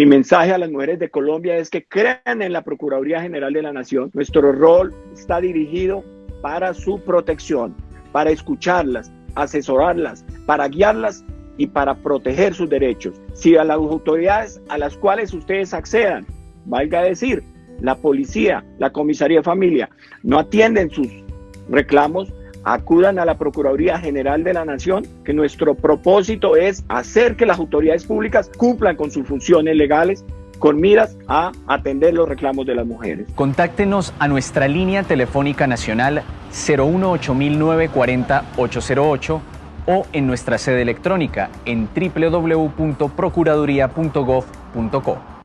Mi mensaje a las mujeres de Colombia es que crean en la Procuraduría General de la Nación. Nuestro rol está dirigido para su protección, para escucharlas, asesorarlas, para guiarlas y para proteger sus derechos. Si a las autoridades a las cuales ustedes accedan, valga decir, la policía, la comisaría de familia, no atienden sus reclamos, acudan a la Procuraduría General de la Nación, que nuestro propósito es hacer que las autoridades públicas cumplan con sus funciones legales con miras a atender los reclamos de las mujeres. Contáctenos a nuestra línea telefónica nacional 018-940-808 o en nuestra sede electrónica en www.procuraduría.gov.co.